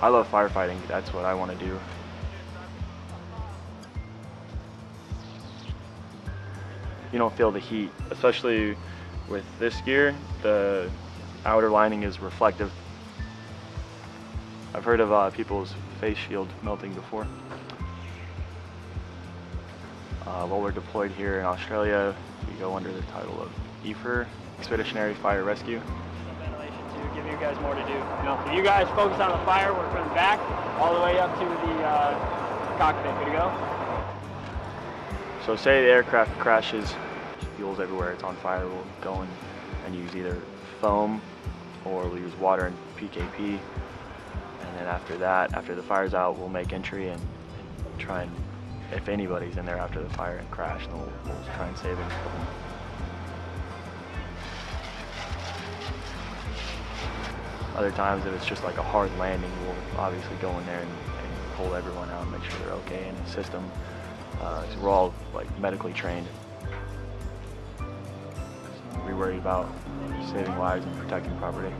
I love firefighting. That's what I want to do. You don't feel the heat, especially with this gear. The outer lining is reflective. I've heard of uh, people's face shield melting before. Uh, while we're deployed here in Australia, we go under the title of EFR, Expeditionary Fire Rescue. Give you guys more to do. You know, so you guys focus on the fire, work from the back, all the way up to the uh, cockpit. Good to go? So say the aircraft crashes, fuel's everywhere, it's on fire, we'll go in and use either foam or we'll use water and PKP. And then after that, after the fire's out, we'll make entry and, and try and, if anybody's in there after the fire and crash, then we'll, we'll try and save them. Other times, if it's just like a hard landing, we'll obviously go in there and, and pull everyone out and make sure they're okay and assist them. Uh, 'cause we're all like medically trained. We worry about saving lives and protecting property.